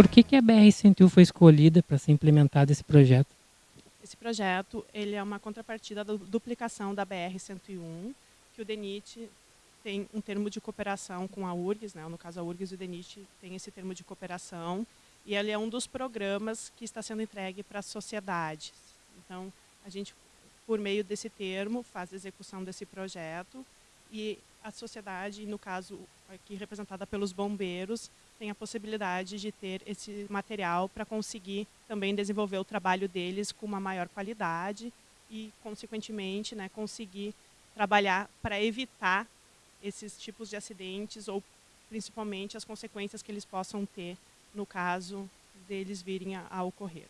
Por que, que a BR-101 foi escolhida para ser implementado esse projeto? Esse projeto ele é uma contrapartida da duplicação da BR-101, que o DENIT tem um termo de cooperação com a URGS, né? no caso a URGS e o DENIT tem esse termo de cooperação, e ele é um dos programas que está sendo entregue para a sociedade. Então, a gente, por meio desse termo, faz a execução desse projeto e a sociedade, no caso aqui representada pelos bombeiros, tem a possibilidade de ter esse material para conseguir também desenvolver o trabalho deles com uma maior qualidade e, consequentemente, né, conseguir trabalhar para evitar esses tipos de acidentes ou principalmente as consequências que eles possam ter no caso deles virem a, a ocorrer.